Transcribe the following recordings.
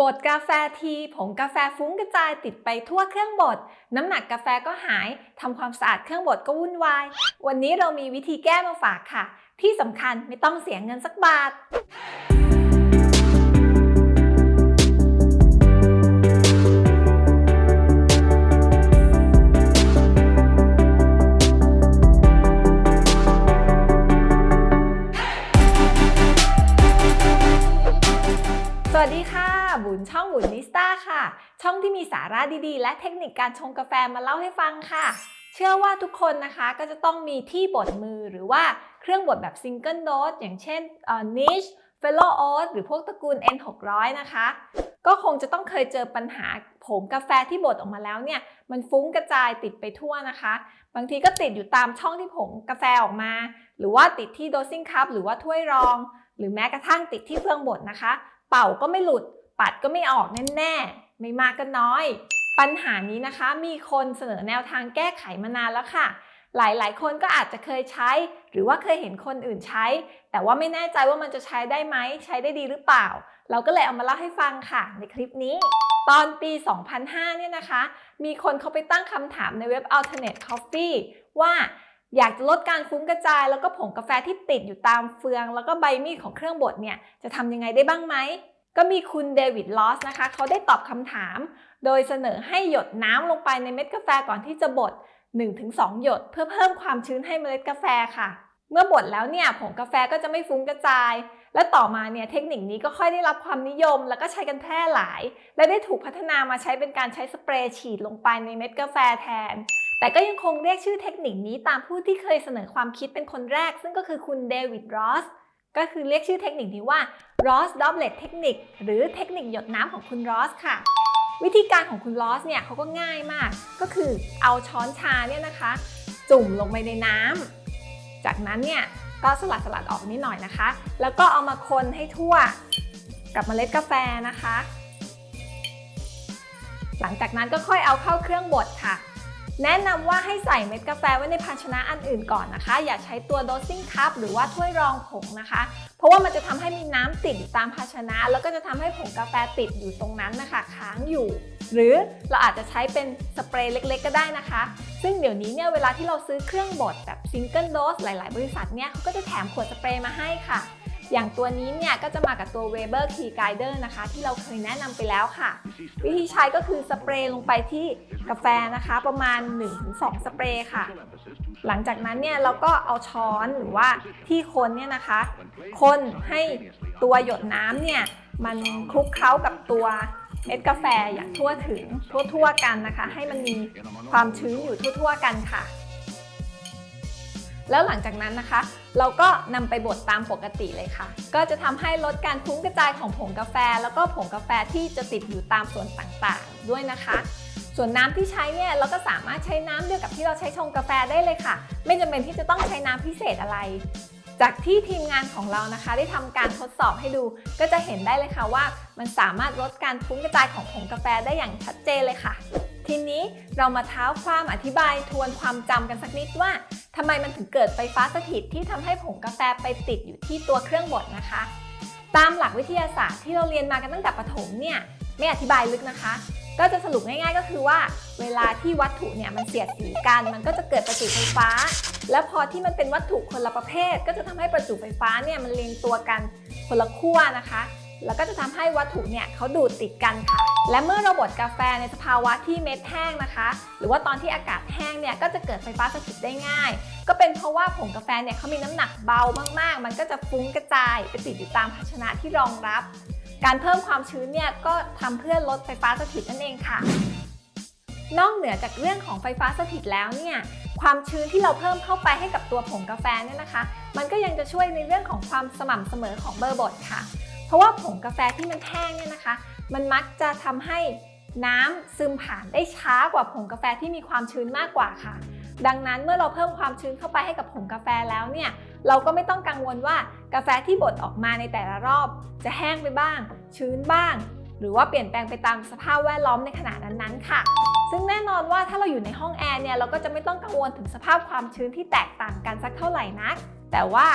บดกาแฟทีผงกาแฟฟุ้งกระจายติดไปทั่วเครื่องบด น้ำหนักกาแฟก็หายทำความสะอาดเครื่องบดก็วุ่นวาย วันนี้เรามีวิธีแก้มาฝากค่ะ ที่สำคัญไม่ต้องเสียเงินสักบาทสวัสดีค่ะ บุญช่องบุญนิสตาค่ะ ช่องที่มีสาระดีๆ และเทคนิคการชงกาแฟมาเล่าให้ฟังค่ะ เชื่อว่าทุกคนนะคะก็จะต้องมีที่บดมือหรือว่าเครื่องบดแบบ single dose อย่างเช่น Niche Fellow Ode หรือพวกตระกูล N600 นะคะ ก็คงจะต้องเคยเจอปัญหาผงกาแฟที่บดออกมาแล้วเนี่ย มันฟุ้งกระจายติดไปทั่วนะคะ บางทีก็ติดอยู่ตามช่องที่ผงกาแฟออกมา หรือว่าติดที่ dosing cup หรือว่าถ้วยรอง หรือแม้กระทั่งติดที่เครื่องบดนะคะ เป่าก็ไม่หลุด ปัดก็ไม่ออกแน่ๆ ไม่มากก็น้อย ปัญหานี้นะคะมีคนเสนอแนวทางแก้ไขมานานแล้วค่ะ หลายๆ คนก็อาจจะเคยใช้ หรือว่าเคยเห็นคนอื่นใช้ แต่ว่าไม่แน่ใจว่ามันจะใช้ได้ไหม ใช้ได้ดีหรือเปล่า เราก็เลยเอามาเล่าให้ฟังค่ะ ในคลิปนี้ ตอนปี 2005 เนี่ยนะคะ มีคนเขาไปตั้งคำถามในเว็บ Alternate Coffee ว่าอยากจะลดการฟุ้งกระจายแล้วก็ผงกาแฟที่ติดอยู่ตามเฟือง แล้วก็ใบมีดของเครื่องบดเนี่ยจะทำยังไงได้บ้างไหม ก็มีคุณเดวิดลอสนะคะ เขาได้ตอบคำถาม โดยเสนอให้หยดน้ำลงไปในเม็ดกาแฟก่อนที่จะบด 1-2 หยด เพื่อเพิ่มความชื้นให้เมล็ดกาแฟค่ะ เมื่อบดแล้วเนี่ยผงกาแฟก็จะไม่ฟุ้งกระจาย และต่อมาเนี่ยเทคนิคนี้ก็ค่อยได้รับความนิยม แล้วก็ใช้กันแพร่หลาย และได้ถูกพัฒนามาใช้เป็นการใช้สเปรย์ฉีดลงไปในเม็ดกาแฟแทน แต่ก็ยังคงเรียกชื่อเทคนิคนี้ตามผู้ที่เคยเสนอความคิดเป็นคนแรก ซึ่งก็คือคุณเดวิดรอส ก็คือเรียกชื่อเทคนิคนี้ว่า Ross Doublet Technique หรือเทคนิคหยดน้ำของคุณรอสค่ะ วิธีการของคุณลอสเนี่ยเขาก็ง่ายมาก ก็คือเอาช้อนชาเนี่ยนะคะ จุ่มลงไปในน้ำจากนั้นเนี่ยก็สลัดสลัดออกนิดหน่อยนะคะ แล้วก็เอามาคนให้ทั่วกับเมล็ดกาแฟนะคะ หลังจากนั้นก็ค่อยเอาเข้าเครื่องบดค่ะ แนะนำว่าให้ใส่เม็ดกาแฟไว้ในภาชนะอันอื่นก่อนนะคะ อย่าใช้ตัว dosing cup หรือว่าถ้วยรองผงนะคะ เพราะว่ามันจะทำให้มีน้ำติดตามภาชนะ แล้วก็จะทำให้ผงกาแฟติดอยู่ตรงนั้นนะคะ ค้างอยู่ หรือเราอาจจะใช้เป็นสเปรย์เล็กๆ ก็ได้นะคะ ซึ่งเดี๋ยวนี้เนี่ยเวลาที่เราซื้อเครื่องบดแบบ single dose หลาย ๆ บริษัทเนี่ยเขาก็จะแถมขวดสเปรย์มาให้ค่ะ อย่างตัวนี้เนี่ยก็จะมากับตัว Weber Key Guider นะคะ ที่เราเคยแนะนำไปแล้วค่ะ วิธีใช้ก็คือสเปรย์ลงไปที่กาแฟนะคะ ประมาณ 1-2 สเปรย์ค่ะ หลังจากนั้นเนี่ยเราก็เอาช้อนหรือว่าที่คนเนี่ยนะคะ คนให้ตัวหยดน้ำเนี่ยมันคลุกเคล้ากับตัวเม็ดกาแฟอย่างทั่วถึงทั่วๆกันนะคะ ให้มันมีความชื้นอยู่ทั่วๆกันค่ะ แล้วหลังจากนั้นนะคะ เราก็นำไปบดตามปกติเลยค่ะ ก็จะทำให้ลดการฟุ้งกระจายของผงกาแฟ แล้วก็ผงกาแฟที่จะติดอยู่ตามส่วนต่างๆ ด้วยนะคะ ส่วนน้ำที่ใช้เนี่ยเราก็สามารถใช้น้ำเดียวกับที่เราใช้ชงกาแฟได้เลยค่ะ ไม่จำเป็นที่จะต้องใช้น้ำพิเศษอะไรจากที่ทีมงานของเรานะคะ ได้ทำการทดสอบให้ดู ก็จะเห็นได้เลยค่ะว่า มันสามารถลดการฟุ้งกระจายของผงกาแฟได้อย่างชัดเจนเลยค่ะ ทีนี้เรามาเท้าความอธิบายทวนความจำกันสักนิดว่า ทำไมมันถึงเกิดไฟฟ้าสถิตที่ทำให้ผงกาแฟไปติดอยู่ที่ตัวเครื่องบดนะคะ ตามหลักวิทยาศาสตร์ที่เราเรียนมากันตั้งแต่ประถมเนี่ยไม่อธิบายลึกนะคะ ก็จะสรุปง่ายๆ ก็คือว่า เวลาที่วัตถุเนี่ยมันเสียดสีกัน มันก็จะเกิดประจุไฟฟ้า แล้วพอที่มันเป็นวัตถุคนละประเภท ก็จะทำให้ประจุไฟฟ้าเนี่ยมันเรียงตัวกันคนละขั้วนะคะ แล้วก็จะทำให้วัตถุเนี่ยเขาดูดติดกันค่ะ และเมื่อเราบดกาแฟในสภาวะที่เม็ดแห้งนะคะ หรือว่าตอนที่อากาศแห้งเนี่ยก็จะเกิดไฟฟ้าสถิตได้ง่าย ก็เป็นเพราะว่าผงกาแฟเนี่ยเขามีน้ำหนักเบามากๆ มันก็จะฟุ้งกระจายไปติดอยู่ตามภาชนะที่รองรับ การเพิ่มความชื้นเนี่ยก็ทำเพื่อลดไฟฟ้าสถิตนั่นเองค่ะ นอกเหนือจากเรื่องของไฟฟ้าสถิตแล้วเนี่ยความชื้นที่เราเพิ่มเข้าไปให้กับตัวผงกาแฟเนี่ยนะคะ มันก็ยังจะช่วยในเรื่องของความสม่ำเสมอของเบอร์บดค่ะ เพราะว่าผงกาแฟที่มันแห้งเนี่ยนะคะ มันมักจะทำให้น้ำซึมผ่านได้ช้ากว่าผงกาแฟที่มีความชื้นมากกว่าค่ะ ดังนั้นเมื่อเราเพิ่มความชื้นเข้าไปให้กับผงกาแฟแล้วเนี่ยเราก็ไม่ต้องกังวลว่ากาแฟที่บดออกมาในแต่ละรอบ จะแห้งไปบ้าง ชื้นบ้าง หรือว่าเปลี่ยนแปลงไปตามสภาพแวดล้อมในขณะนั้นๆค่ะ ซึ่งแน่นอนว่าถ้าเราอยู่ในห้องแอร์เนี่ยเราก็จะไม่ต้องกังวลถึงสภาพความชื้นที่แตกต่างกันสักเท่าไหร่นักแต่ว่า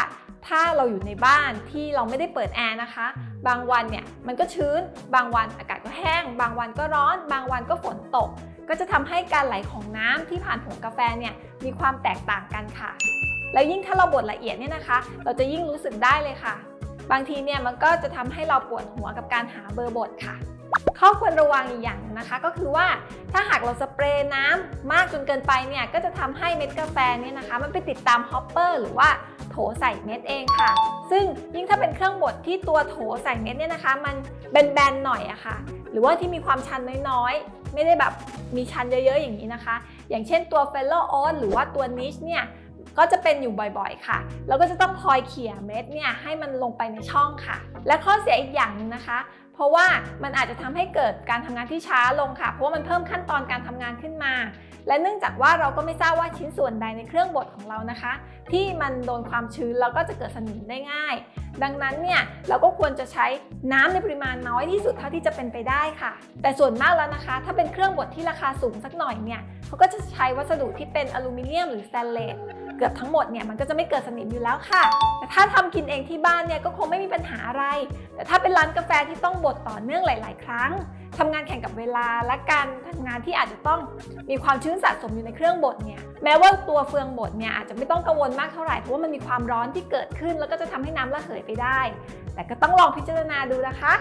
ถ้าเราอยู่ในบ้านที่เราไม่ได้เปิดแอร์นะคะ บางวันเนี่ยมันก็ชื้น บางวันอากาศก็แห้ง บางวันก็ร้อน บางวันก็ฝนตก ก็จะทำให้การไหลของน้ำที่ผ่านผงกาแฟเนี่ยมีความแตกต่างกันค่ะ แล้วยิ่งถ้าเราบดละเอียดเนี่ยนะคะ เราจะยิ่งรู้สึกได้เลยค่ะ บางทีเนี่ยมันก็จะทำให้เราปวดหัวกับการหาเบอร์บดค่ะ ข้อควรระวังอีกอย่างหนึ่งนะคะ ก็คือว่าถ้าหากเราสเปรย์น้ำมากจนเกินไปเนี่ยก็จะทำให้เม็ดกาแฟเนี่ยนะคะ มันไปติดตาม hopper หรือว่า โถใส่เม็ดเองค่ะ ซึ่งยิ่งถ้าเป็นเครื่องบดที่ตัวโถใส่เม็ดเนี่ยนะคะ มันแบนๆหน่อยอะค่ะ หรือว่าที่มีความชันน้อยๆ ไม่ได้แบบมีชันเยอะๆอย่างนี้นะคะ อย่างเช่นตัวเฟลโลโอ t หรือว่าตัว Niche เนี่ยก็จะเป็นอยู่บ่อยๆ ค่ะ แล้วก็จะต้องคอยเขี่ยเม็ดเนี่ยให้มันลงไปในช่องค่ะ และข้อเสียอีกอย่างหนึงนะคะ เพราะว่ามันอาจจะทำให้เกิดการทำงานที่ช้าลงค่ะ เพราะว่ามันเพิ่มขั้นตอนการทำงานขึ้นมา และเนื่องจากว่าเราก็ไม่ทราบว่าชิ้นส่วนใดในเครื่องบดของเรานะคะ ที่มันโดนความชื้นแล้วก็จะเกิดสนิมได้ง่าย ดังนั้นเนี่ยเราก็ควรจะใช้น้ำในปริมาณน้อยที่สุดเท่าที่จะเป็นไปได้ค่ะ แต่ส่วนมากแล้วนะคะ ถ้าเป็นเครื่องบดที่ราคาสูงสักหน่อยเนี่ยเขาก็จะใช้วัสดุที่เป็นอลูมิเนียมหรือสแตนเลส กือบทั้งหมดเนี่ยมันก็จะไม่เกิดสนิมอยู่แล้วค่ะ แต่ถ้าทำกินเองที่บ้านเนี่ยก็คงไม่มีปัญหาอะไร แต่ถ้าเป็นร้านกาแฟที่ต้องบดต่อเนื่องหลาย ๆ ครั้งทำงานแข่งกับเวลาและการทำงานที่อาจจะต้องมีความชื้นสะสมอยู่ในเครื่องบดเนี่ยแม้ว่าตัวเฟืองบดเนี่ยอาจจะไม่ต้องกังวลมากเท่าไหร่เพราะว่ามันมีความร้อนที่เกิดขึ้น แล้วก็จะทำให้น้ำระเหยไปได้ แต่ก็ต้องลองพิจารณาดูนะคะ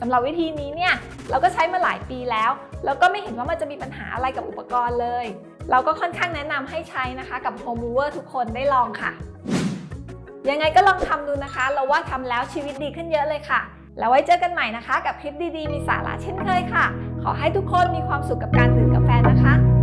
สำหรับวิธีนี้เนี่ยเราก็ใช้มาหลายปีแล้ว แล้วก็ไม่เห็นว่ามันจะมีปัญหาอะไรกับอุปกรณ์เลย เราก็ค่อนข้างแนะนำให้ใช้นะคะกับ Home Mover ทุกคนได้ลองค่ะ ยังไงก็ลองทำดูนะคะ เราว่าทำแล้วชีวิตดีขึ้นเยอะเลยค่ะ แล้วไว้เจอกันใหม่นะคะ กับคลิปดีๆ มีสาระเช่นเคยค่ะ ขอให้ทุกคนมีความสุขกับการดื่มกาแฟนะคะ